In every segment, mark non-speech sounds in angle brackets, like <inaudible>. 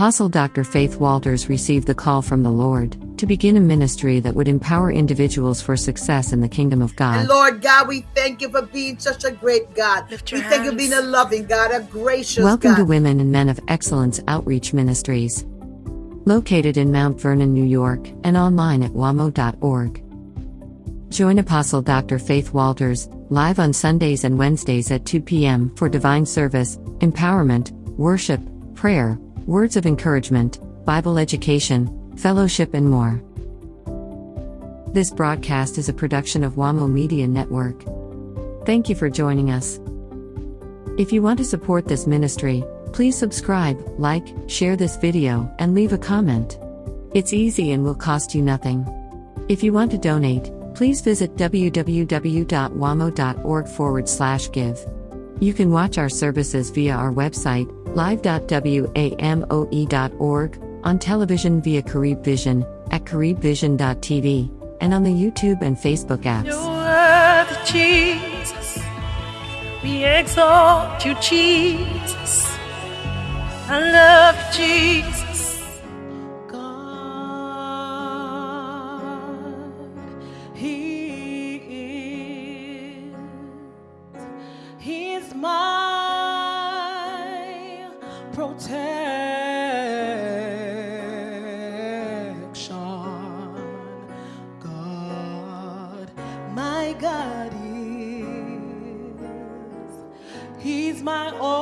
Apostle Dr. Faith Walters received the call from the Lord to begin a ministry that would empower individuals for success in the kingdom of God. And Lord God, we thank you for being such a great God. We your thank you for being a loving God, a gracious Welcome God. to Women and Men of Excellence Outreach Ministries. Located in Mount Vernon, New York, and online at wamo.org. Join Apostle Dr. Faith Walters, live on Sundays and Wednesdays at 2 p.m. for divine service, empowerment, worship, prayer, words of encouragement, Bible education, fellowship, and more. This broadcast is a production of WAMO Media Network. Thank you for joining us. If you want to support this ministry, please subscribe, like, share this video, and leave a comment. It's easy and will cost you nothing. If you want to donate, please visit www.wamo.org forward slash give. You can watch our services via our website, live.wamo.org, on television via Carib Vision, at caribvision.tv, and on the YouTube and Facebook apps. You're Jesus. We exalt you, Jesus. I love you, Jesus. God is. He's my all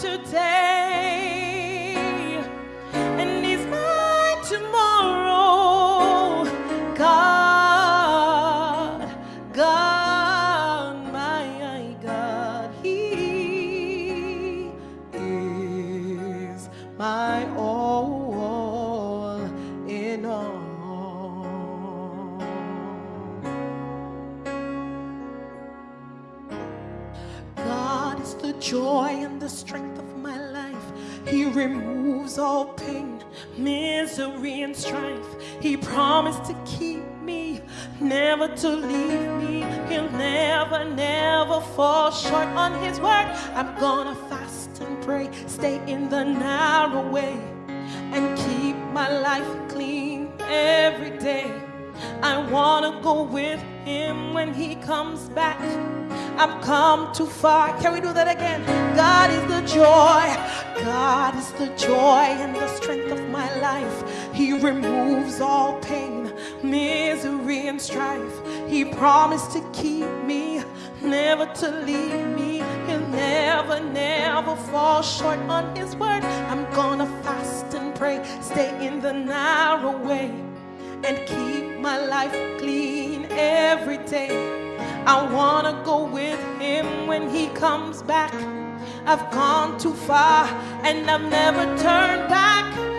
today, His word. I'm gonna fast and pray, stay in the narrow way, and keep my life clean every day. I wanna go with him when he comes back. I've come too far. Can we do that again? God is the joy. God is the joy and the strength of my life. He removes all pain, misery, and strife. He promised to keep me, never to leave me. Never, never fall short on his word. I'm gonna fast and pray, stay in the narrow way and keep my life clean every day. I wanna go with him when he comes back. I've gone too far and I've never turned back.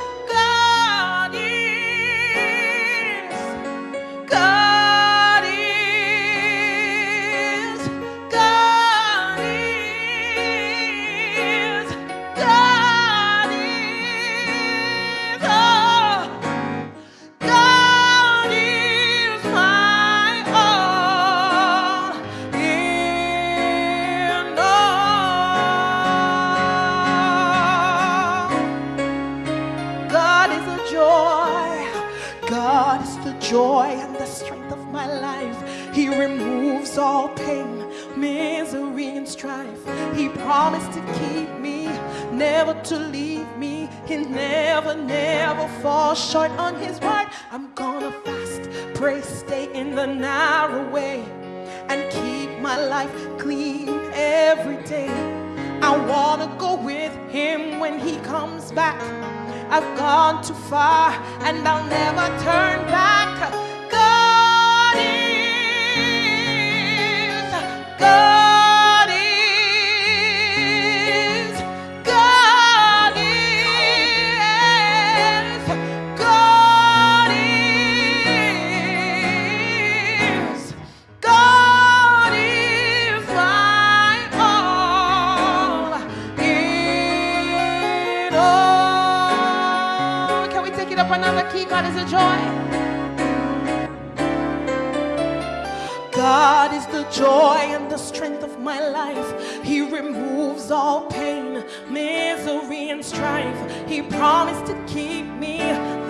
To leave me. He never, never falls short on his word. I'm gonna fast, pray, stay in the narrow way, and keep my life clean every day. I wanna go with him when he comes back. I've gone too far and I'll never turn back. God is, God up another key? God is a joy. God is the joy and the strength of my life. He removes all pain, misery, and strife. He promised to keep me,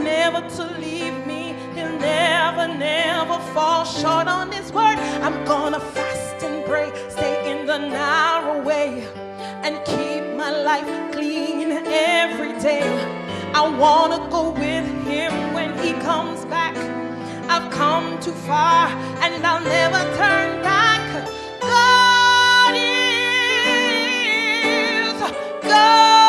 never to leave me. He'll never, never fall short on His word. I'm gonna fast and pray, stay in the narrow way, and keep my life clean every day. I wanna go with Him when He comes back. I've come too far and I'll never turn back. God is, God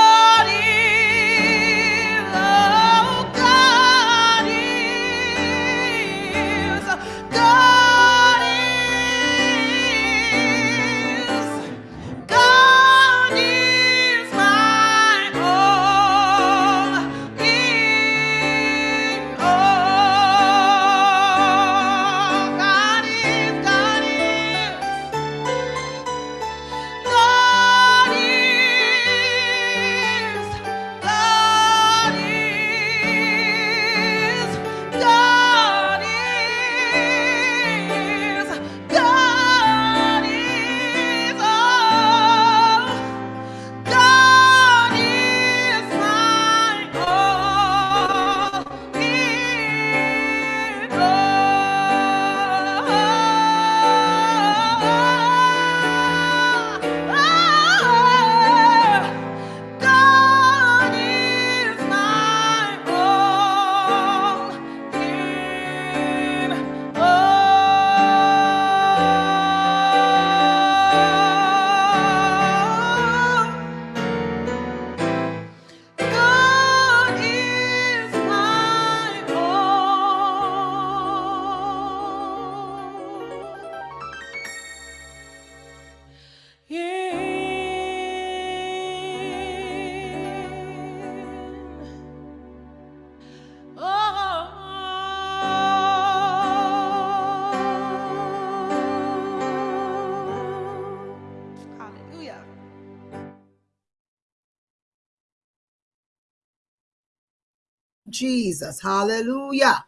Jesus. Hallelujah.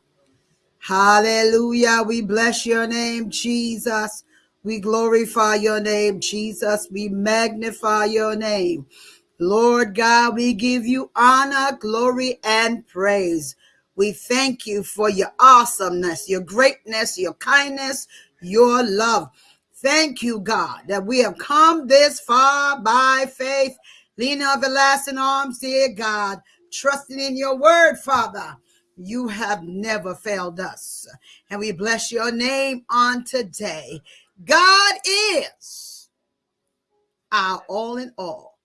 Hallelujah. We bless your name, Jesus. We glorify your name, Jesus. We magnify your name. Lord God, we give you honor, glory, and praise. We thank you for your awesomeness, your greatness, your kindness, your love. Thank you, God, that we have come this far by faith, leaning on everlasting arms, dear God, trusting in your word, Father. You have never failed us. And we bless your name on today. God is our all in all.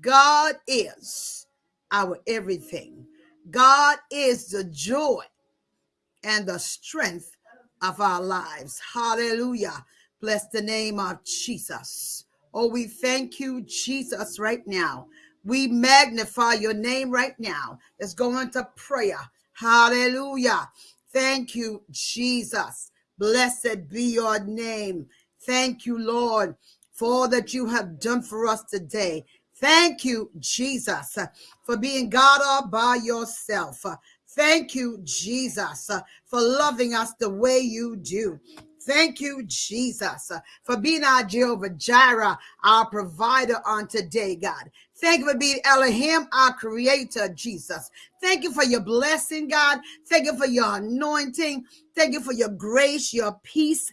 God is our everything. God is the joy and the strength of our lives. Hallelujah. Bless the name of Jesus. Oh, we thank you, Jesus, right now. We magnify your name right now. Let's go into prayer. Hallelujah. Thank you, Jesus. Blessed be your name. Thank you, Lord, for all that you have done for us today. Thank you, Jesus, for being God all by yourself. Thank you, Jesus, for loving us the way you do. Thank you, Jesus, for being our Jehovah Jireh, our provider on today, God. Thank you for being Elohim, our creator, Jesus. Thank you for your blessing, God. Thank you for your anointing. Thank you for your grace, your peace,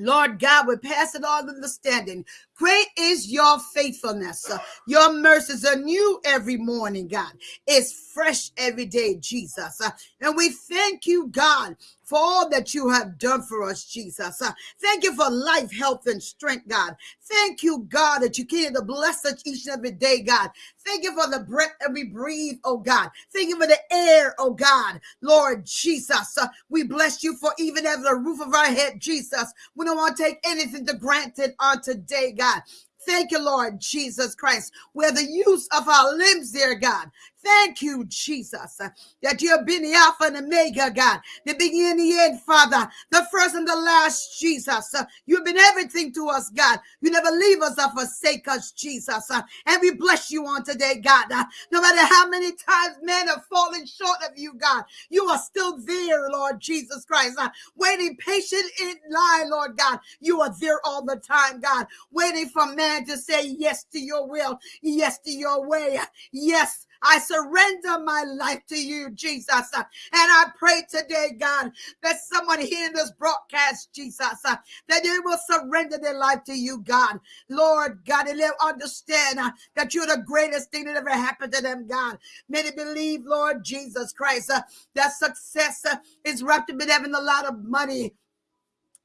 Lord God, we pass it all understanding. Great is your faithfulness. Your mercies are new every morning, God. It's fresh every day, Jesus. And we thank you, God, for all that you have done for us, Jesus. Thank you for life, health, and strength, God. Thank you, God, that you continue to bless us each and every day, God. Thank you for the breath that we breathe, oh God. Thank you for the air, oh God. Lord Jesus, uh, we bless you for even having the roof of our head, Jesus. We don't want to take anything to granted on today, God. Thank you, Lord Jesus Christ. Where the use of our limbs, dear God. Thank you, Jesus, uh, that you have been the Alpha and Omega, God, the beginning and the end, Father, the first and the last, Jesus. Uh, you've been everything to us, God. You never leave us or forsake us, Jesus. Uh, and we bless you on today, God. No matter how many times men have fallen short of you, God, you are still there, Lord Jesus Christ. Waiting patient in line, Lord God. You are there all the time, God, waiting for man to say yes to your will, yes to your way, yes I surrender my life to you, Jesus. And I pray today, God, that someone hearing this broadcast, Jesus, that they will surrender their life to you, God. Lord God, and they'll understand that you're the greatest thing that ever happened to them, God. May they believe, Lord Jesus Christ, that success is wrapped up in having a lot of money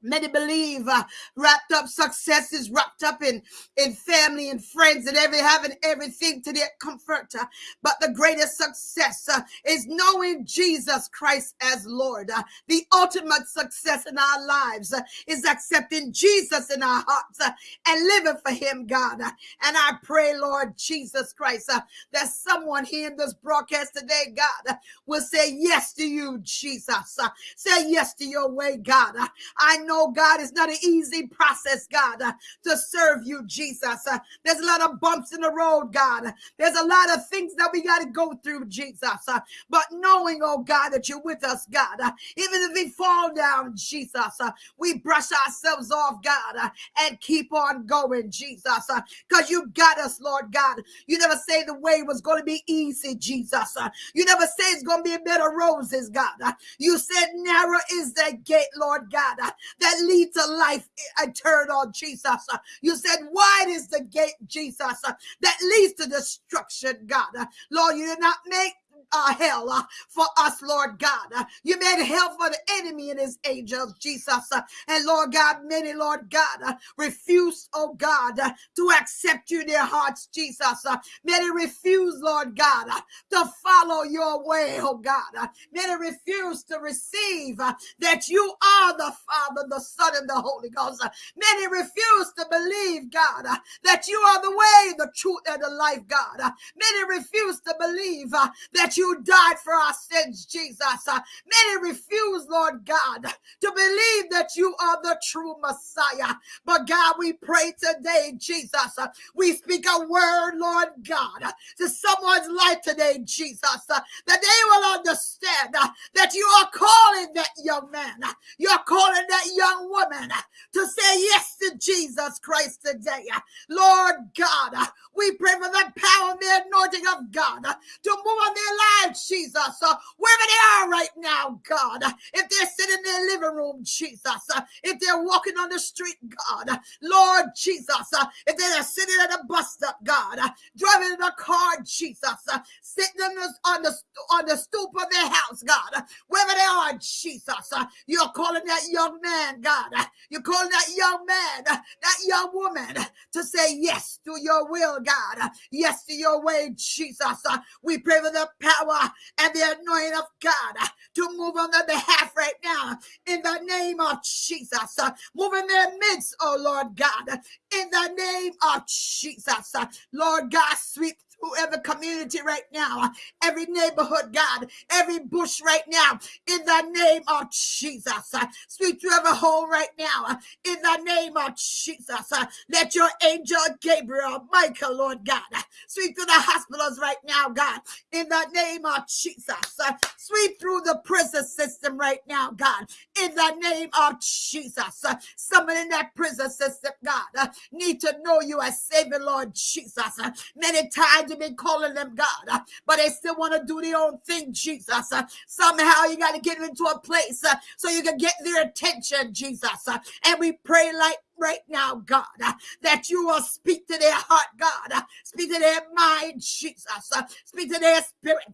Many believe uh, wrapped up success is wrapped up in, in family and friends and every having everything to their comfort. Uh, but the greatest success uh, is knowing Jesus Christ as Lord. Uh, the ultimate success in our lives uh, is accepting Jesus in our hearts uh, and living for Him, God. and I pray, Lord Jesus Christ, that someone here in this broadcast today, God, will say yes to you, Jesus. say yes to your way, God. I know, God, it's not an easy process, God, uh, to serve you, Jesus. Uh, there's a lot of bumps in the road, God. There's a lot of things that we got to go through, Jesus. Uh, but knowing, oh God, that you're with us, God, uh, even if we fall down, Jesus, uh, we brush ourselves off, God, uh, and keep on going, Jesus, because you got us, Lord God. You never say the way was going to be easy, Jesus. you never say it's going to be a bed of roses, God. you said narrow is the gate, Lord God that lead to life eternal, Jesus. You said, wide is the gate, Jesus, that leads to destruction, God. Lord, you did not make uh, hell uh, for us, Lord God. Uh, you made hell for the enemy and his angels, Jesus. Uh, and Lord God, many, Lord God, uh, refuse, oh God, uh, to accept you in their hearts, Jesus. Many refuse, Lord God, to follow your way, oh God. Many refuse to receive that you are the Father, the Son, and the Holy Ghost. Many refuse to believe, God, that you are the way, the truth, and the life, God. Many refuse to believe that you died for our sins, Jesus. Uh, many refuse, Lord God, to believe that you are the true Messiah. But God, we pray today, Jesus. Uh, we speak a word, Lord God, to someone's life today, Jesus, uh, that they will understand that you are calling that young man, you're calling that young woman to say yes to Jesus Christ today. Lord God, we pray for the power and the anointing of God to move on their lives, Jesus, uh, wherever they are right now, God. If they're sitting in their living room, Jesus, uh, if they're walking on the street, God, Lord Jesus, uh, if they're sitting at a bus stop, God, uh, driving in a car, Jesus, uh, sitting on the, on the on the stoop of their house, God, wherever they are, Jesus, uh, you're calling that young man, God, you're calling that young man, that young woman to say yes to your will, God, yes to your way, Jesus. We pray for the power and the anointing of God to move on their behalf right now in the name of Jesus. Move in their midst, oh Lord God, in the name of Jesus. Lord God, sweep every community right now, every neighborhood, God, every bush right now, in the name of Jesus. Sweep through every home right now, in the name of Jesus. Let your angel Gabriel, Michael, Lord God, sweep through the hospitals right now, God, in the name of Jesus. Sweep through the prison system right now, God, in the name of Jesus. Someone in that prison system, God, need to know you as Savior, Lord Jesus. Many times you've been calling them God, uh, but they still want to do their own thing, Jesus. Uh, somehow you got to get them into a place uh, so you can get their attention, Jesus. And we pray like right now, God, uh, that you will speak to their heart, God, uh, speak to their mind, Jesus, uh, speak to their spirit,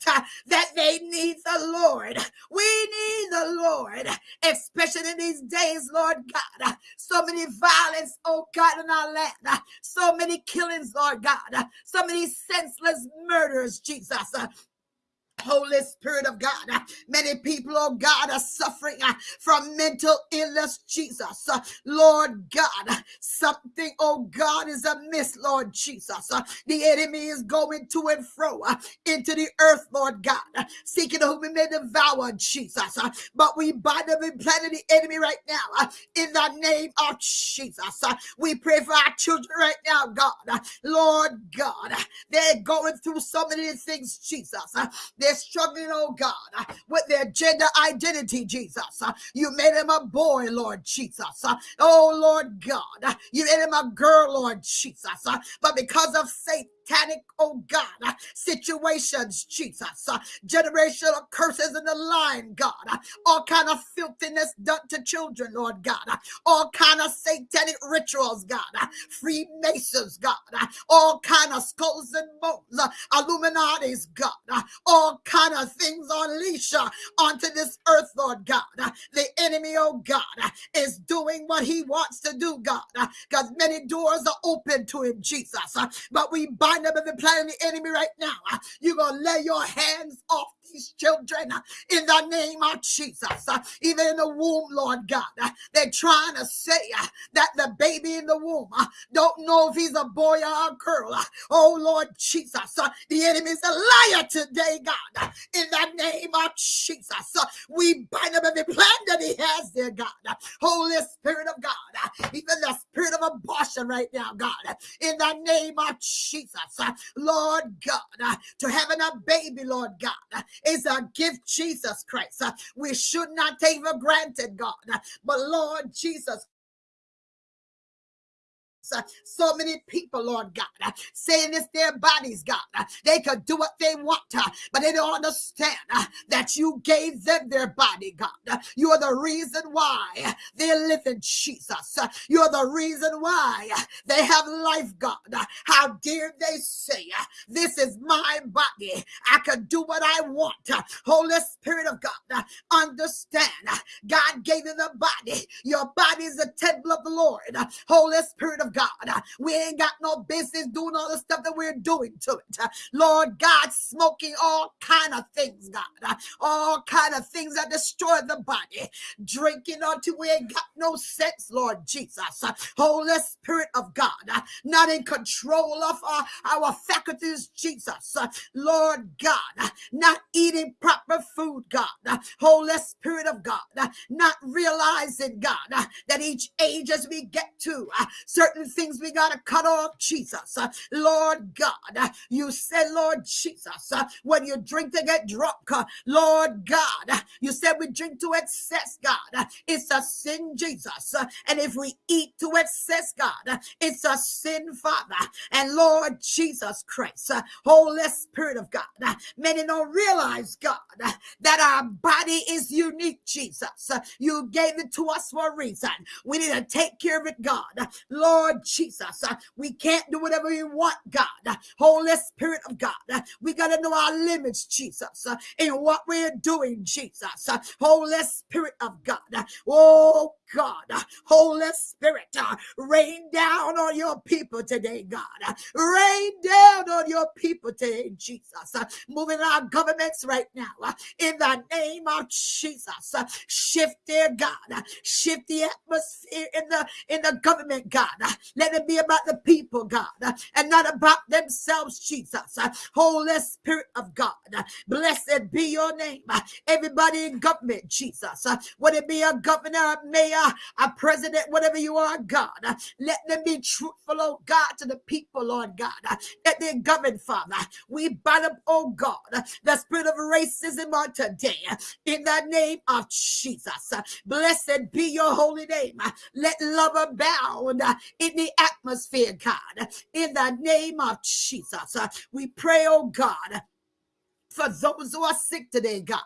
that they need the Lord. We need the Lord, especially in these days, Lord God. So many violence, oh God, in our land, so many killings, Lord God, so many senseless murders, Jesus. Holy Spirit of God, uh, many people, oh God, are suffering uh, from mental illness, Jesus. Uh, Lord God, uh, something, oh God, is amiss, Lord Jesus. Uh, the enemy is going to and fro uh, into the earth, Lord God, seeking whom he may devour, Jesus. But we bind up and plan the enemy right now in the name of Jesus. We pray for our children right now, God. Lord God, they're going through so many things, Jesus. They're struggling, oh God, uh, with their gender identity, Jesus. Uh, you made him a boy, Lord Jesus. Uh, oh, Lord God, you made him a girl, Lord Jesus. But because of Satan, satanic, oh God, uh, situations, Jesus, uh, generational curses in the line, God, uh, all kind of filthiness done to children, Lord God, uh, all kind of satanic rituals, God, uh, Freemasons, God, uh, all kind of skulls and bones, Illuminati's, God, all kind of things uh, onto this earth, Lord God. The enemy, oh God, is doing what he wants to do, God, because many doors are open to him, Jesus. But we bind bind up every plan of the enemy right now. Uh, You're going to lay your hands off these children uh, in the name of Jesus. Uh, even in the womb, Lord God, uh, they're trying to say uh, that the baby in the womb uh, don't know if he's a boy or a girl. Oh, Lord Jesus, the enemy is a liar today, God. In the name of Jesus, we bind up every plan that he has there, God. Holy Spirit of God, even the spirit of abortion right now, God. In the name of Jesus, Lord God, to having a baby, Lord God, is a gift, Jesus Christ. Uh, we should not take for granted, God. Uh, but Lord Jesus uh, Uh, so many people, Lord God, uh, saying it's their bodies, God. Uh, they could do what they want, uh, but they don't understand uh, that you gave them their body, God. You are the reason why they're living, Jesus. You're the reason why they have life, God. How dare they say, This is my body. I could do what I want. Holy Spirit of God, understand. God gave you the body. Your body is the temple of the Lord. Holy Spirit of God. We ain't got no business doing all the stuff that we're doing to it. Lord God, smoking all kind of things, God. All kind of things that destroy the body. Drinking until we ain't got no sense, Lord Jesus. Holy Spirit of God, not in control of our, our faculties, Jesus. Lord God, not eating proper food, God. Holy Spirit of God, not realizing, God, that each age as we get to certain things we got to cut off, Jesus. Uh, Lord God, uh, you said, Lord Jesus, uh, when you drink to get drunk, uh, Lord God, uh, you said we drink to excess, God. Uh, it's a sin, Jesus. And if we eat to excess, God, it's a sin, Father. And Lord Jesus Christ, Holy Spirit of God, many don't realize, God, that our body is unique, Jesus. You gave it to us for a reason. We need to take care of it, God. Lord Jesus. Uh, we can't do whatever we want, God. Uh, Holy Spirit of God, uh, we got to know our limits, Jesus, in what we're doing, Jesus. Holy Spirit of God. Oh, God. Holy Spirit, uh, rain down on your people today, God. Rain down on your people today, Jesus. Moving our governments right now uh, in the name of Jesus. Shift their God. Shift the atmosphere in the in the government, God. Let it be about the people, God, and not about themselves, Jesus. Holy Spirit of God, blessed be your name. Everybody in government, Jesus. Would it be a governor, a mayor, a president, whatever you are, God? Let them be truthful, oh God, to the people, Lord God. That they govern, Father. We bind up, oh God, the spirit of racism on today in the name of Jesus. Blessed be your holy name. Let love abound in the atmosphere, God, in the name of Jesus. We pray, oh God for those who are sick today, God,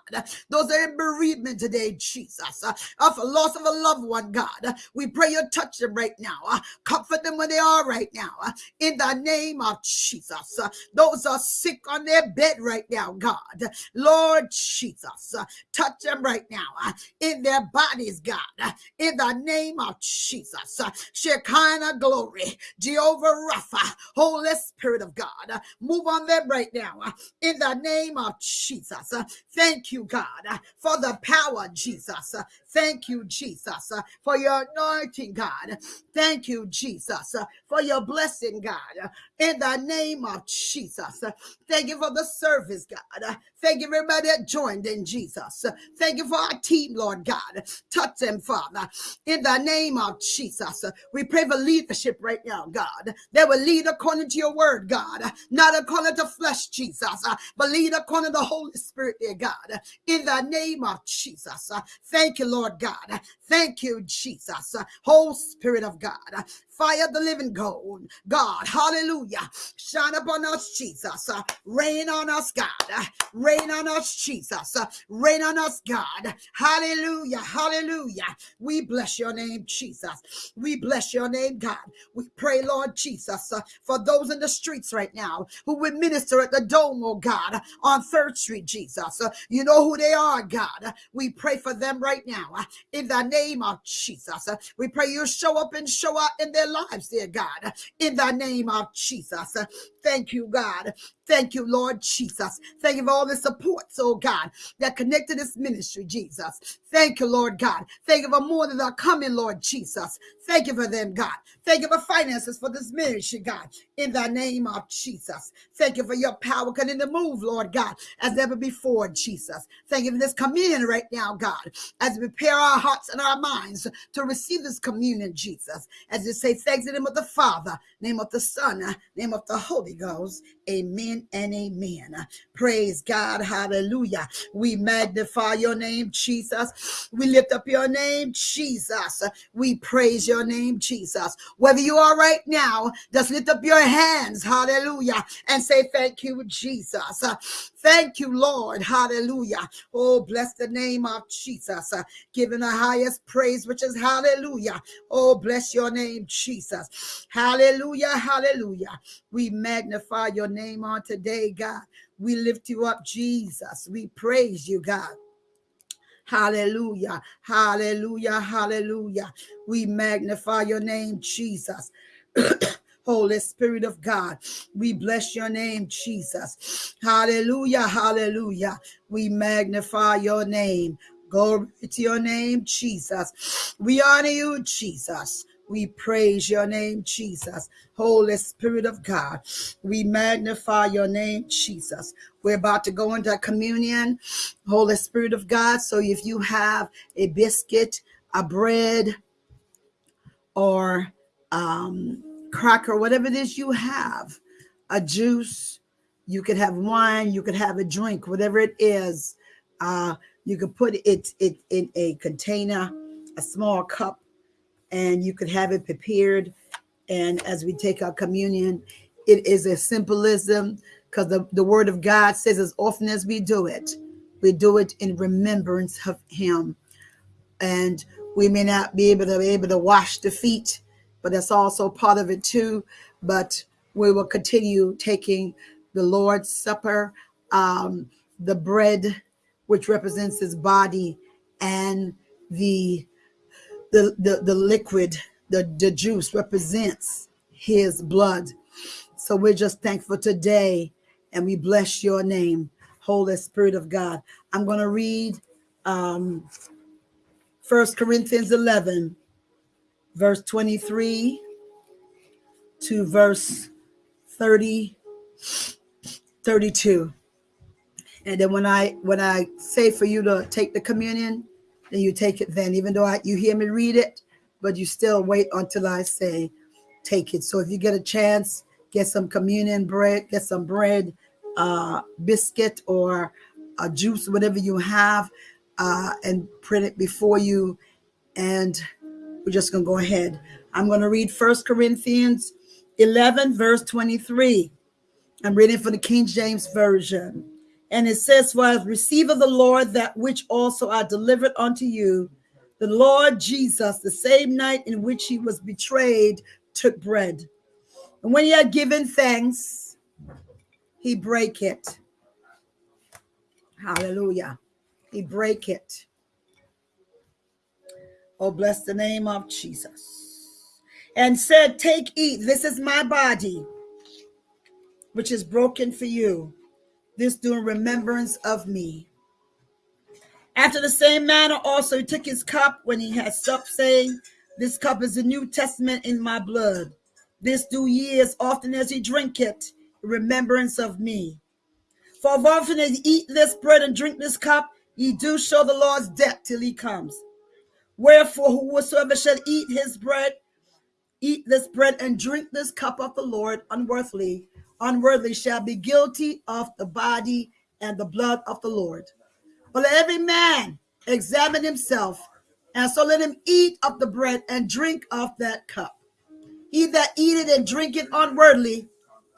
those are in bereavement today, Jesus, uh, of a loss of a loved one, God, we pray you touch them right now, uh, comfort them where they are right now, uh, in the name of Jesus. Uh, those are sick on their bed right now, God, Lord Jesus, uh, touch them right now uh, in their bodies, God, uh, in the name of Jesus. Uh, Shekinah glory, Jehovah Rapha, Holy Spirit of God, uh, move on them right now, uh, in the name name of Jesus. Thank you, God, for the power, Jesus. Thank you, Jesus, for your anointing, God. Thank you, Jesus, for your blessing, God. In the name of Jesus. Thank you for the service, God. Thank you, everybody that joined in Jesus. Thank you for our team, Lord God. Touch them, Father. In the name of Jesus. We pray for leadership right now, God. They will lead according to your word, God. Not according to flesh, Jesus, but lead according to the Holy Spirit, dear God, in the name of Jesus. Thank you, Lord God. Thank you, Jesus. Holy Spirit of God. Fire the living God. God, hallelujah. Shine upon us, Jesus. Uh, rain on us, God. Uh, rain on us, Jesus. Uh, rain on us, God. Hallelujah. Hallelujah. We bless your name, Jesus. We bless your name, God. We pray, Lord Jesus, for those in the streets right now who will minister at the dome, oh God, on Third Street, Jesus. You know who they are, God. We pray for them right now in the name of Jesus. We pray you show up and show out in their their lives, dear God, in the name of Jesus. Thank you, God. Thank you, Lord Jesus. Thank you for all the supports, oh God, that connect to this ministry, Jesus. Thank you, Lord God. Thank you for more that are coming, Lord Jesus. Thank you for them, God. Thank you for finances for this ministry, God, in the name of Jesus. Thank you for your power coming to move, Lord God, as never before, Jesus. Thank you for this communion right now, God, as we prepare our hearts and our minds to receive this communion, Jesus. As we say thanks in the name of the Father, name of the Son, name of the Holy Ghost. Amen and amen. Praise God. Hallelujah. We magnify your name, Jesus. We lift up your name, Jesus. We praise your name, Jesus. Whether you are right now, just lift up your hands. Hallelujah. And say, Thank you, Jesus. Thank you, Lord. Hallelujah. Oh, bless the name of Jesus. Uh, giving the highest praise, which is hallelujah. Oh, bless your name, Jesus. Hallelujah. Hallelujah. We magnify your name on today, God. We lift you up, Jesus. We praise you, God. Hallelujah. Hallelujah. Hallelujah. We magnify your name, Jesus. <clears throat> Holy Spirit of God. We bless your name, Jesus. Hallelujah, hallelujah. We magnify your name. Glory to your name, Jesus. We honor you, Jesus. We praise your name, Jesus. Holy Spirit of God, we magnify your name, Jesus. We're about to go into communion, Holy Spirit of God. So if you have a biscuit, a bread, or um, cracker, whatever it is you have, a juice, you could have wine, you could have a drink, whatever it is. Uh, you could put it, it in a container, a small cup, and you could have it prepared. And as we take our communion, it is a symbolism because the, the word of God says, as often as we do it, we do it in remembrance of him. And we may not be able to be able to wash the feet but that's also part of it too. But we will continue taking the Lord's Supper, um, the bread, which represents his body, and the the, the, the liquid, the, the juice represents his blood. So we're just thankful today and we bless your name, Holy Spirit of God. I'm going to read um, 1 Corinthians 11, verse 23 to verse 30, 32. And then when I when I say for you to take the communion, then you take it then, even though I, you hear me read it, but you still wait until I say take it. So if you get a chance, get some communion bread, get some bread, uh, biscuit or a juice, whatever you have, uh, and print it before you. And we're just going to go ahead. I'm going to read First Corinthians 11, verse 23. I'm reading for the King James Version. And it says, For I receive of the Lord that which also I delivered unto you. The Lord Jesus, the same night in which he was betrayed, took bread. And when he had given thanks, he brake it. Hallelujah. He brake it. Oh, bless the name of Jesus. And said, Take, eat. This is my body, which is broken for you this do in remembrance of me. After the same manner, also he took his cup when he had supped, saying, This cup is the New Testament in my blood. This do ye as often as ye drink it, remembrance of me. For often as ye eat this bread and drink this cup, ye do show the Lord's death till he comes. Wherefore, whosoever shall eat his bread, eat this bread and drink this cup of the Lord unworthily, unworthily shall be guilty of the body and the blood of the Lord. But let every man examine himself, and so let him eat of the bread and drink of that cup. He that eat it and drink it unworthily,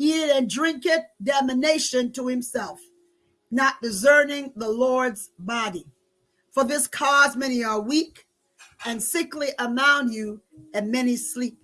eat it and drink it damnation to himself, not discerning the Lord's body. For this cause many are weak and sickly among you, and many sleep.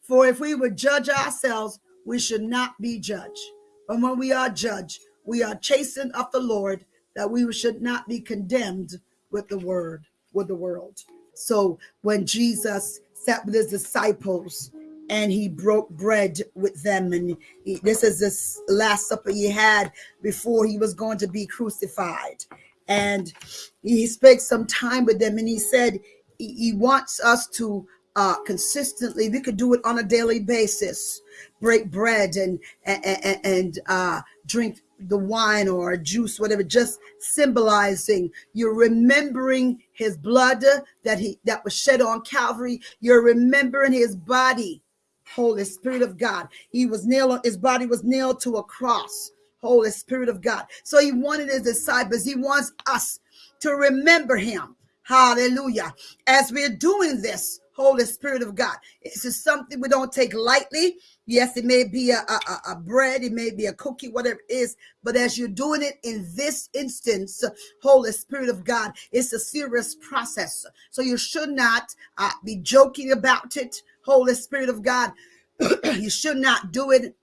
For if we would judge ourselves, we should not be judged. But when we are judged, we are chastened of the Lord, that we should not be condemned with the word, with the world. So when Jesus sat with his disciples and he broke bread with them, and he, this is this last supper he had before he was going to be crucified. And he spent some time with them, and he said he, wants us to uh, consistently. We could do it on a daily basis break bread and and, and uh, drink the wine or juice, whatever, just symbolizing you're remembering his blood that he that was shed on Calvary. You're remembering his body, Holy Spirit of God. He was nailed, his body was nailed to a cross. Holy Spirit of God. So he wanted his disciples, he wants us to remember him. Hallelujah. As we're doing this, Holy Spirit of God. This is something we don't take lightly. Yes, it may be a, a, a, bread, it may be a cookie, whatever it is. But as you're doing it in this instance, Holy Spirit of God, it's a serious process. So you should not uh, be joking about it. Holy Spirit of God, <clears throat> you should not do it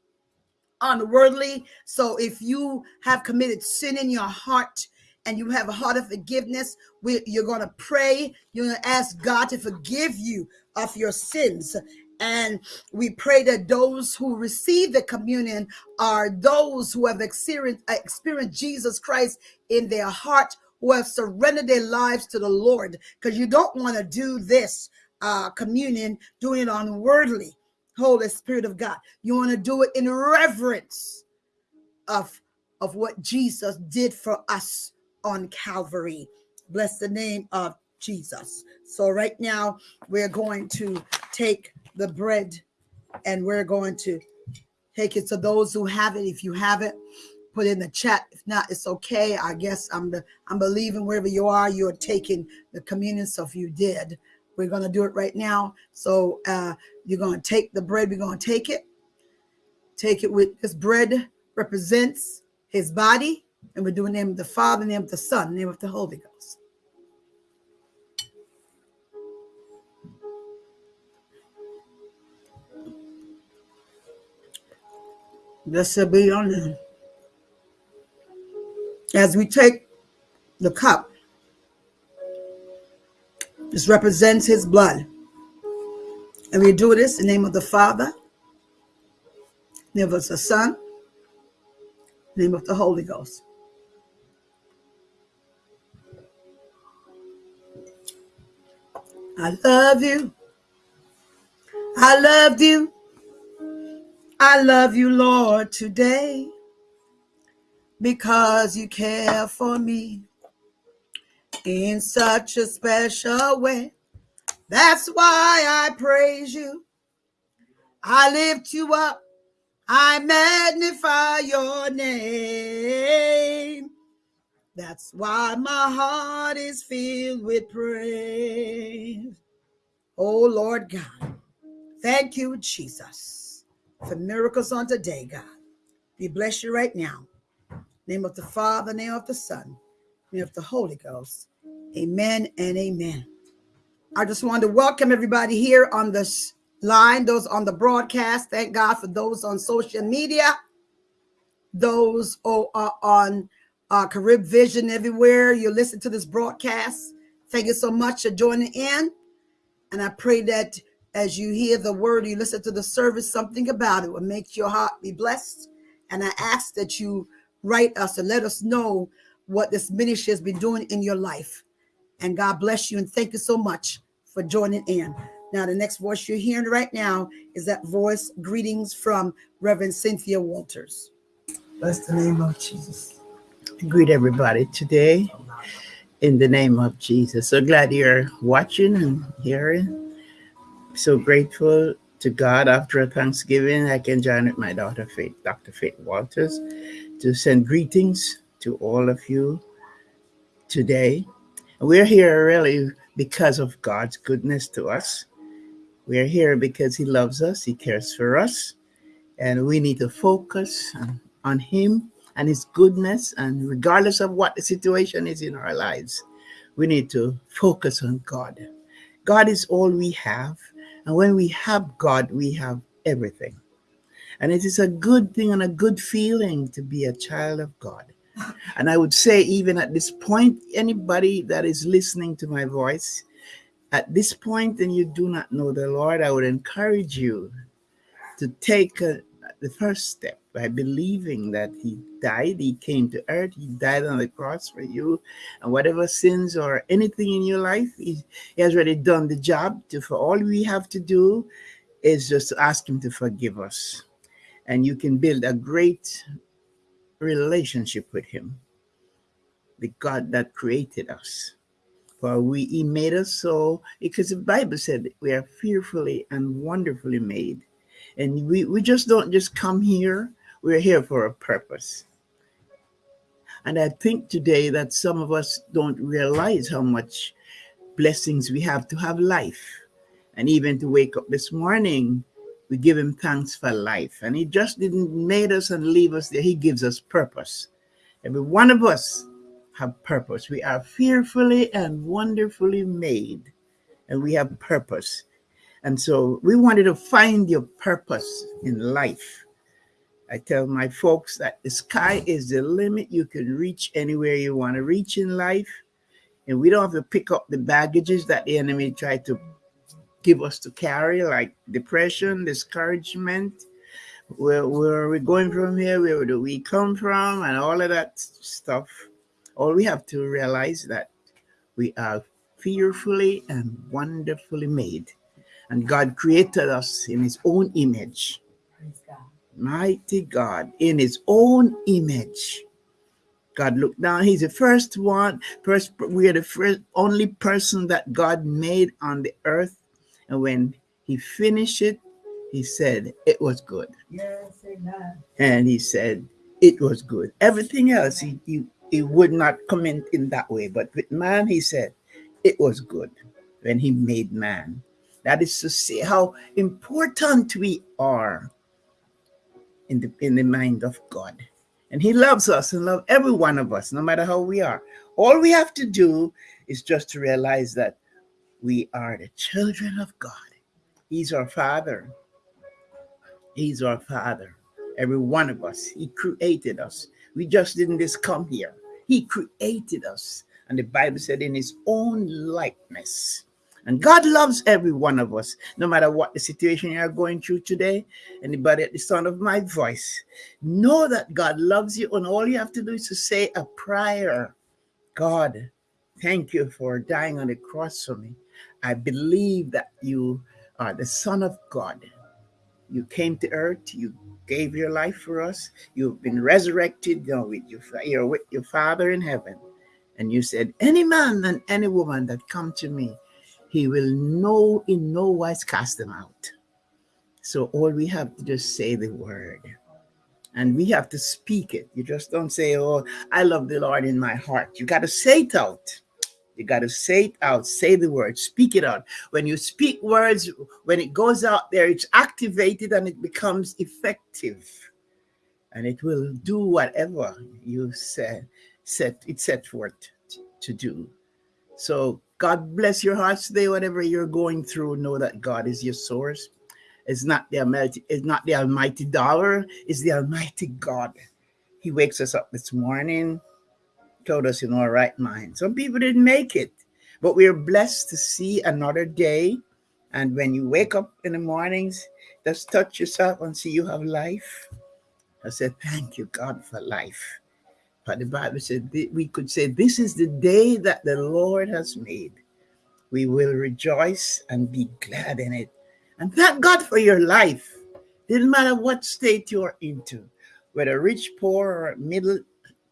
unworthily. So if you have committed sin in your heart, and you have a heart of forgiveness, we, you're going to pray. You're going to ask God to forgive you of your sins. And we pray that those who receive the communion are those who have experienced, experienced Jesus Christ in their heart, who have surrendered their lives to the Lord. Because you don't want to do this uh, communion, doing it unworthily. Holy Spirit of God. You want to do it in reverence of, of what Jesus did for us on Calvary. Bless the name of Jesus. So right now we're going to take the bread and we're going to take it to those who have it. If you have it, put in the chat. If not, it's okay. I guess I'm the I'm believing wherever you are, you're taking the communion. So if you did, we're gonna do it right now. So uh you're gonna take the bread, we're gonna take it, take it with this bread represents his body and we're doing the name of the Father, name of the Son, name of the Holy Ghost. Blessed be your name. As we take the cup, This represents his blood. And we do this in the name of the Father, name of the Son, name of the Holy Ghost. I love you. I loved you. I love you, Lord, today because you care for me in such a special way. That's why I praise you. I lift you up. I magnify your name. That's why my heart is filled with praise. Oh, Lord God. Thank you, Jesus, for miracles on today, God. We bless you right now. Name of the Father, name of the Son, name of the Holy Ghost. Amen and amen. I just want to welcome everybody here on this line, those on the broadcast. Thank God for those on social media, those who are on uh, Carib Vision everywhere. You listen to this broadcast. Thank you so much for joining in. And I pray that as you hear the word, you listen to the service, something about it will make your heart be blessed. And I ask that you write us and let us know what this ministry has been doing in your life. And God bless you and thank you so much for joining in. Now, the next voice you're hearing right now is that voice. Greetings from Reverend Cynthia Walters. Bless the name of Jesus. Greet everybody today in the name of Jesus. So glad you're watching and hearing. So grateful to God after a Thanksgiving. I can join with my daughter Faith, Dr. Faith Walters, to send greetings to all of you today. We're here really because of God's goodness to us. We're here because He loves us, He cares for us, and we need to focus on Him and His goodness. And regardless of what the situation is in our lives, we need to focus on God. God is all we have. And when we have God, we have everything. And it is a good thing and a good feeling to be a child of God. And I would say, even at this point, anybody that is listening to my voice, at this point, and you do not know the Lord, I would encourage you to take a, the first step by believing that He died, He came to earth, He died on the cross for you, and whatever sins or anything in your life, He, he has already done the job. To, for all we have to do is just ask Him to forgive us. And you can build a great relationship with him, the God that created us. For we he made us so because the Bible said we are fearfully and wonderfully made. And we, we just don't just come here, we're here for a purpose. And I think today that some of us don't realize how much blessings we have to have life. And even to wake up this morning we give him thanks for life. And he just didn't made us and leave us there. He gives us purpose. Every one of us have purpose. We are fearfully and wonderfully made, and we have purpose. And so we wanted to find your purpose in life. I tell my folks that the sky is the limit. You can reach anywhere you want to reach in life. And we don't have to pick up the baggages that the enemy tried to give us to carry, like depression, discouragement. Where, where are we going from here? Where do we come from? And all of that stuff. All we have to realize that we are fearfully and wonderfully made. And God created us in his own image. Mighty God, in his own image. God looked down. He's the first one. First, we are the first only person that God made on the earth and when he finished it, he said, It was good. Yes, amen. And he said, It was good. Everything else, he, he, he would not comment in that way. But with man, he said, It was good when he made man. That is to say how important we are in the, in the mind of God. And he loves us and loves every one of us, no matter how we are. All we have to do is just to realize that we are the children of God. He's our Father. He's our Father. Every one of us. He created us. We just didn't just come here. He created us. And the Bible said, in his own likeness. And God loves every one of us, no matter what the situation you're going through today. Anybody at the sound of my voice, know that God loves you, and all you have to do is to say a prayer. God, thank you for dying on the cross for me. I believe that you are the Son of God. You came to earth, you gave your life for us, you've been resurrected you know, with your, you're with your Father in heaven. And you said, Any man and any woman that come to me, he will no in no wise cast them out. So all we have to just say the word. And we have to speak it. You just don't say, Oh, I love the Lord in my heart. You got to say it out. You got to say it out, say the word, speak it out. When you speak words, when it goes out there, it's activated and it becomes effective. And it will do whatever you said, set it set forth to do. So God bless your hearts today, whatever you're going through, know that God is your source. It's not the almighty, it's not the almighty dollar, it's the almighty God. He wakes us up this morning, told us in our right mind. Some people didn't make it, but we are blessed to see another day. And when you wake up in the mornings, just touch yourself and see you have life. I said, Thank you, God, for life. But the Bible said we could say, This is the day that the Lord has made. We will rejoice and be glad in it. And thank God for your life. Didn't matter what state you're into, whether rich, poor, or middle,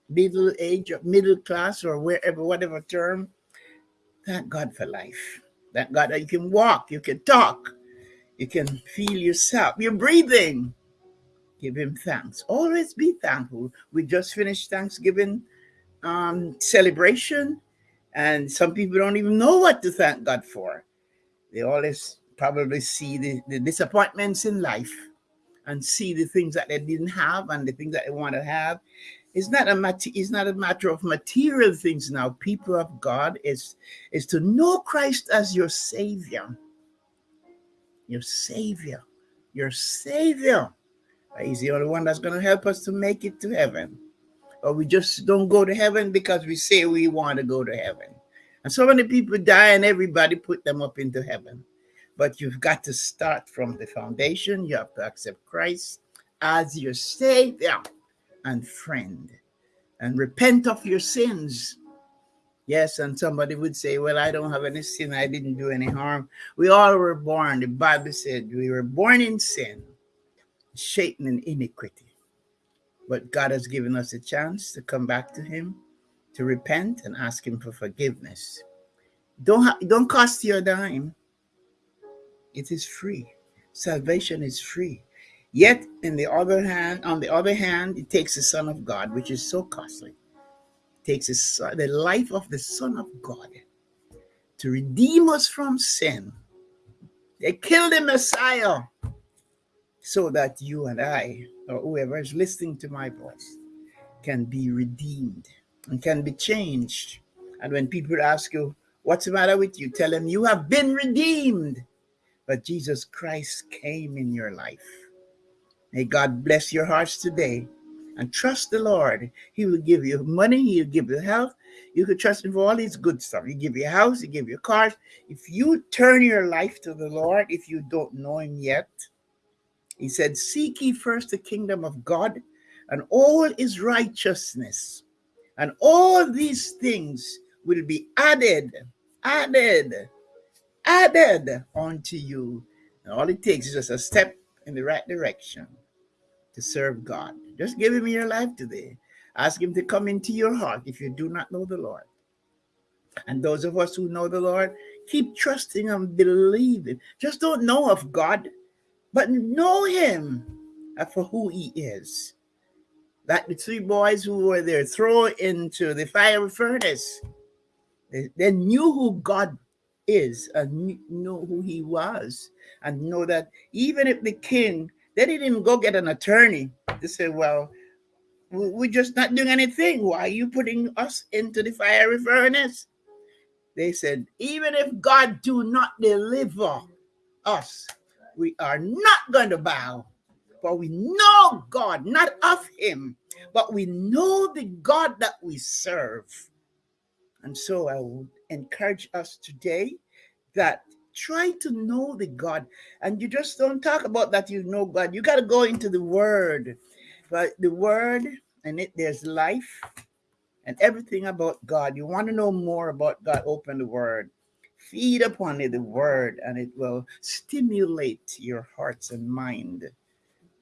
middle age, or middle class, or wherever, whatever term. Thank God for life. Thank God that you can walk, you can talk, you can feel yourself, you're breathing give him thanks. Always be thankful. We just finished Thanksgiving um, celebration, and some people don't even know what to thank God for. They always probably see the, the disappointments in life and see the things that they didn't have and the things that they want to have. It's not a it's not a matter of material things now. People of God is is to know Christ as your savior. Your savior. Your savior. He's the only one that's going to help us to make it to heaven. Or we just don't go to heaven because we say we want to go to heaven. And so many people die and everybody put them up into heaven. But you've got to start from the foundation. You have to accept Christ as your Savior and friend and repent of your sins. Yes, and somebody would say, Well, I don't have any sin. I didn't do any harm. We all were born. The Bible said we were born in sin shaped and iniquity. But God has given us a chance to come back to Him, to repent and ask Him for forgiveness. Don't don't cost you a dime. It is free. Salvation is free. Yet, in the other hand, on the other hand, it takes the Son of God, which is so costly. It takes the, the life of the Son of God to redeem us from sin. They killed the Messiah so that you and I, or whoever is listening to my voice, can be redeemed and can be changed. And when people ask you, What's the matter with you? Tell them you have been redeemed. But Jesus Christ came in your life. May God bless your hearts today and trust the Lord. He will give you money, He'll give you health. You can trust Him for all His good stuff. He give you a house, He give you cars. If you turn your life to the Lord, if you don't know Him yet, he said, Seek ye first the kingdom of God and all his righteousness, and all these things will be added, added, added unto you. And all it takes is just a step in the right direction to serve God. Just give him your life today. Ask him to come into your heart if you do not know the Lord. And those of us who know the Lord, keep trusting and believing. Just don't know of God but know him for who he is. Like the three boys who were there thrown into the fiery furnace, they, they knew who God is and know who he was, and know that even if the king, they didn't go get an attorney to say, Well, we're just not doing anything. Why are you putting us into the fiery furnace? They said, Even if God do not deliver us, we are not going to bow, for we know God, not of Him, but we know the God that we serve. And so I would encourage us today that try to know the God. And you just don't talk about that you know God. You got to go into the Word. But the Word, and it there's life and everything about God. You want to know more about God, open the Word. Feed upon it the Word, and it will stimulate your hearts and mind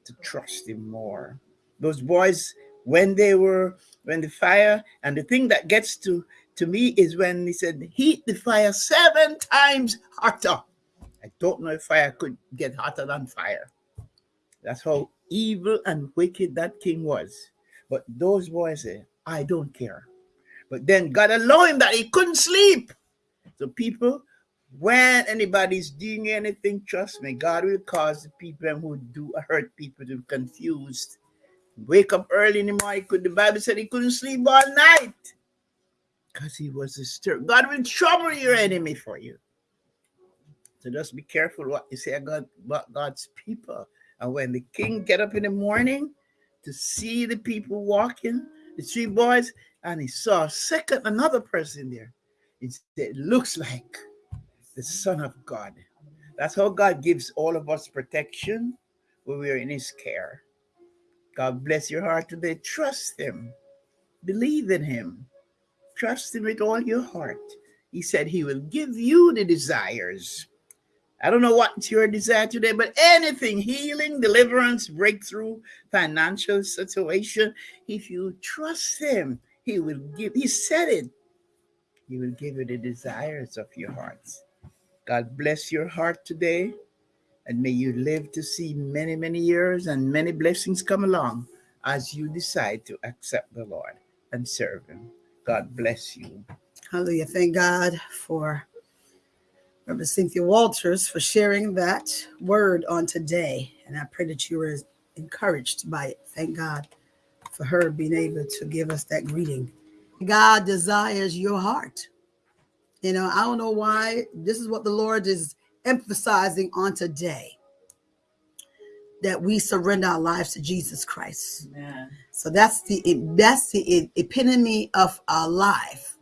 to trust Him more. Those boys, when they were, when the fire, and the thing that gets to to me is when he said, heat the fire seven times hotter. I don't know if fire could get hotter than fire. That's how evil and wicked that king was. But those boys I don't care. But then God allowed him that he couldn't sleep. So people, when anybody's doing anything, trust me, God will cause the people who do hurt people to be confused. Wake up early in the morning. Could the Bible said he couldn't sleep all night because he was stir. God will trouble your enemy for you. So just be careful what you say about God's people. And when the king get up in the morning to see the people walking, the three boys, and he saw a second another person there. It, looks like the Son of God. That's how God gives all of us protection when we are in his care. God bless your heart today. Trust him. Believe in him. Trust him with all your heart. He said he will give you the desires. I don't know what's your desire today, but anything healing, deliverance, breakthrough, financial situation, if you trust him, he will give. He said it. He will give you the desires of your hearts. God bless your heart today. And may you live to see many, many years and many blessings come along as you decide to accept the Lord and serve him. God bless you. Hallelujah. Thank God for Reverend Cynthia Walters for sharing that word on today. And I pray that you were encouraged by it. Thank God for her being able to give us that greeting. God desires your heart. You know, I don't know why. This is what the Lord is emphasizing on today that we surrender our lives to Jesus Christ. Amen. So that's the that's the epitome of our life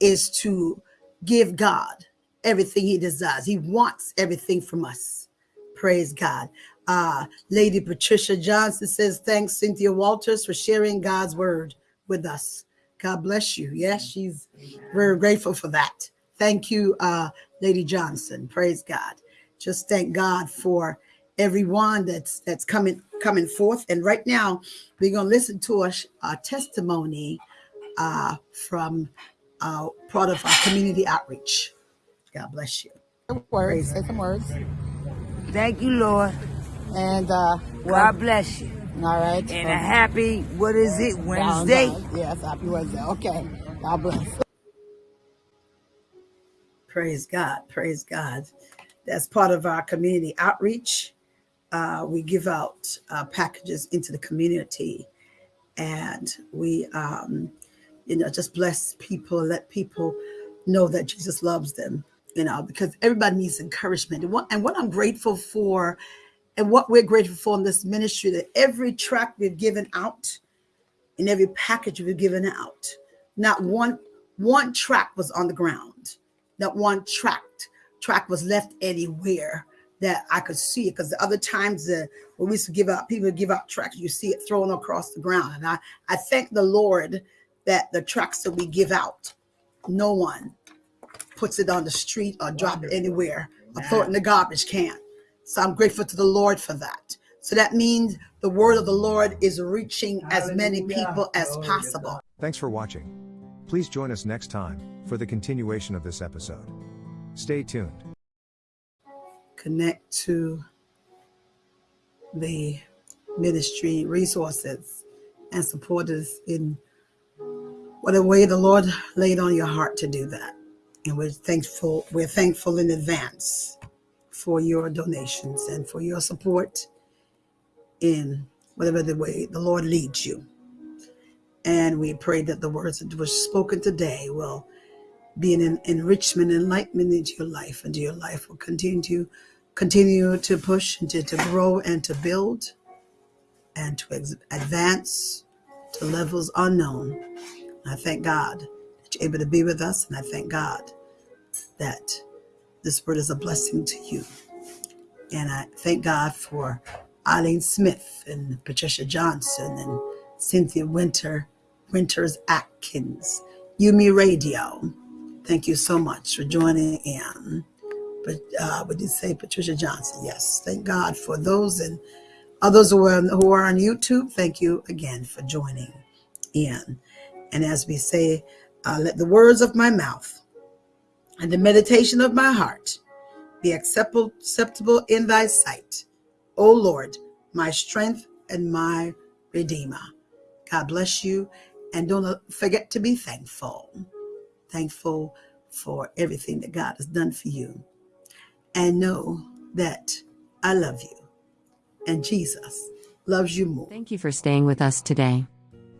is to give God everything he desires. He wants everything from us. Praise God. Uh, Lady Patricia Johnson says, thanks, Cynthia Walters, for sharing God's word with us. God bless you. Yes, she's very grateful for that. Thank you, uh, Lady Johnson. Praise God. Just thank God for everyone that's that's coming coming forth. And right now, we're gonna listen to a, a testimony uh, from uh, part of our community outreach. God bless you. Some Words, say some words. Thank you, Lord. And uh, God bless you. All right. And a happy, what is it, Wednesday? Yes, happy Wednesday. Okay. God bless. Praise God. Praise God. That's part of our community outreach uh, we give out uh, packages into the community and we um, you know just bless people let people know that jesus loves them you know because everybody needs encouragement and what, and what i'm grateful for and what we're grateful for in this ministry that every track we've given out and every package we've given out not one one track was on the ground. Not one track track was left anywhere that I could see it. Because the other times uh, when we used to give out, people give out tracks, you see it thrown across the ground. And I, I thank the Lord that the tracks that we give out, no one puts it on the street or drop it anywhere. Or throw it in the garbage can. So I'm grateful to the Lord for that. So that means the word of the Lord is reaching as many people as possible. Thanks for watching. Please join us next time for the continuation of this episode. Stay tuned connect to the ministry resources and support us in whatever way the Lord laid on your heart to do that. And we're thankful, we're thankful in advance for your donations and for your support in whatever the way the Lord leads you. And we pray that the words that were spoken today will be an enrichment, enlightenment into your life, and your life will continue to continue to push and to, to grow and to build and to advance to levels unknown. I thank God that you're able to be with us, and I thank God that this word is a blessing to you. And I thank God for Eileen Smith and Patricia Johnson and Cynthia Winter, Winters Atkins, Yumi Radio. Thank you so much for joining in. But uh, you say, Patricia Johnson? Yes, thank God for those and others who are, who are on YouTube. Thank you again for joining in. And as we say, uh, let the words of my mouth and the meditation of my heart be acceptable, in thy sight. O Lord, my strength and my redeemer. God bless you. And don't forget to be thankful. Thankful for everything that God has done for you. And know that I love you. And Jesus loves you more. Thank you for staying with us today.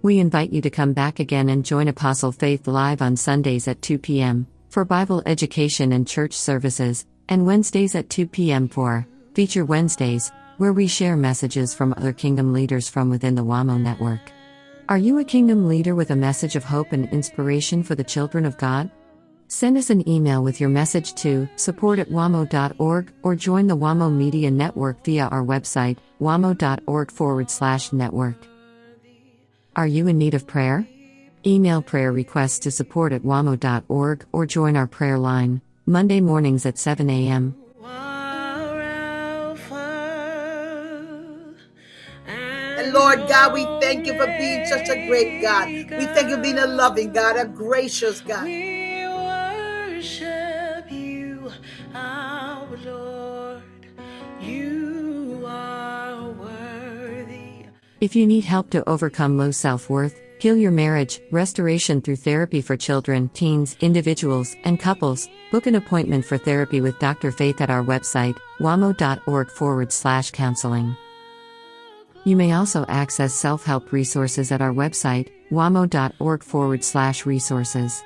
We invite you to come back again and join Apostle Faith live on Sundays at 2 p.m. for Bible education and church services, and Wednesdays at 2 p.m. for Feature Wednesdays, where we share messages from other kingdom leaders from within the WAMO network. Are you a kingdom leader with a message of hope and inspiration for the children of God? Send us an email with your message to support at wamo.org or join the WAMO Media Network via our website, wamo.org forward slash network. Are you in need of prayer? Email prayer requests to support at wamo.org or join our prayer line, Monday mornings at 7 a.m. And Lord God, we thank you for being such a great God. We thank you for being a loving God, a gracious God. We worship you, our Lord. You are worthy. If you need help to overcome low self worth, heal your marriage, restoration through therapy for children, teens, individuals, and couples, book an appointment for therapy with Dr. Faith at our website, wamo.org forward slash counseling. You may also access self help resources at our website, wamo.org forward slash resources.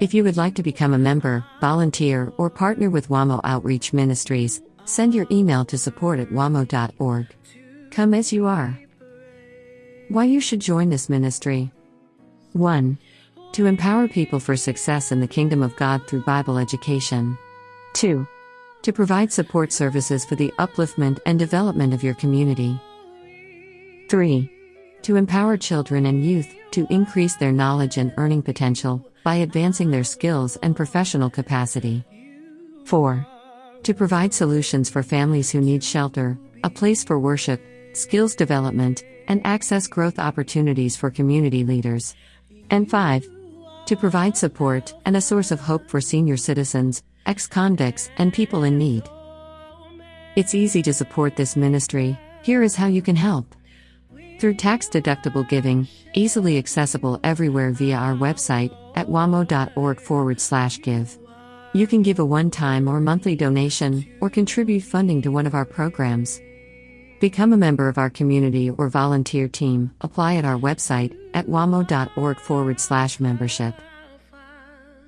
If you would like to become a member, volunteer, or partner with WAMO Outreach Ministries, send your email to support at wamo.org. Come as you are. Why you should join this ministry. 1. To empower people for success in the kingdom of God through Bible education. 2. To provide support services for the upliftment and development of your community. 3. To empower children and youth to increase their knowledge and earning potential by advancing their skills and professional capacity. 4. To provide solutions for families who need shelter, a place for worship, skills development, and access growth opportunities for community leaders. And 5. To provide support and a source of hope for senior citizens, ex convicts, and people in need. It's easy to support this ministry. Here is how you can help. Through tax deductible giving, easily accessible everywhere via our website at wamo.org forward slash give. You can give a one time or monthly donation or contribute funding to one of our programs. Become a member of our community or volunteer team. Apply at our website at wamo.org forward slash membership.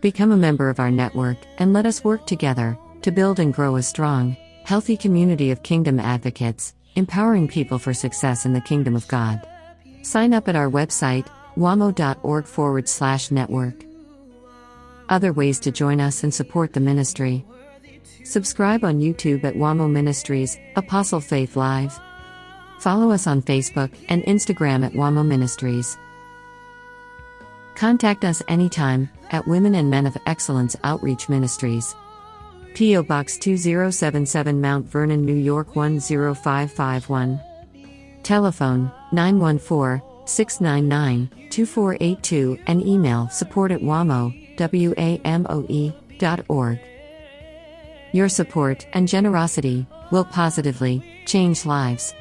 Become a member of our network and let us work together to build and grow a strong, healthy community of kingdom advocates, empowering people for success in the kingdom of God. Sign up at our website, wamo.org forward slash network. Other ways to join us and support the ministry. Subscribe on YouTube at WAMO Ministries, Apostle Faith Live. Follow us on Facebook and Instagram at WAMO Ministries. Contact us anytime at Women and Men of Excellence Outreach Ministries. P.O. Box 2077 Mount Vernon, New York 10551. Telephone 914 699 2482 and email support at WAMO, W-A-M-O-E, dot org. Your support and generosity will positively change lives.